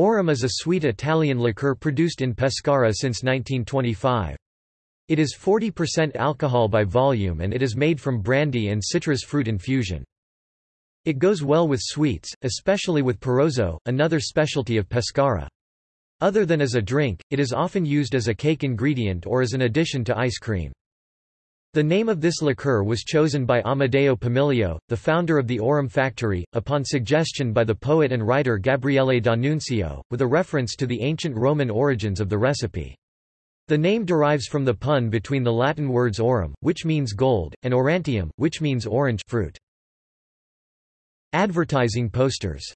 Aurum is a sweet Italian liqueur produced in Pescara since 1925. It is 40% alcohol by volume and it is made from brandy and citrus fruit infusion. It goes well with sweets, especially with parrozzo, another specialty of Pescara. Other than as a drink, it is often used as a cake ingredient or as an addition to ice cream. The name of this liqueur was chosen by Amedeo Pomilio, the founder of the Aurum factory, upon suggestion by the poet and writer Gabriele D'Annunzio, with a reference to the ancient Roman origins of the recipe. The name derives from the pun between the Latin words aurum, which means gold, and aurantium, which means orange fruit. Advertising posters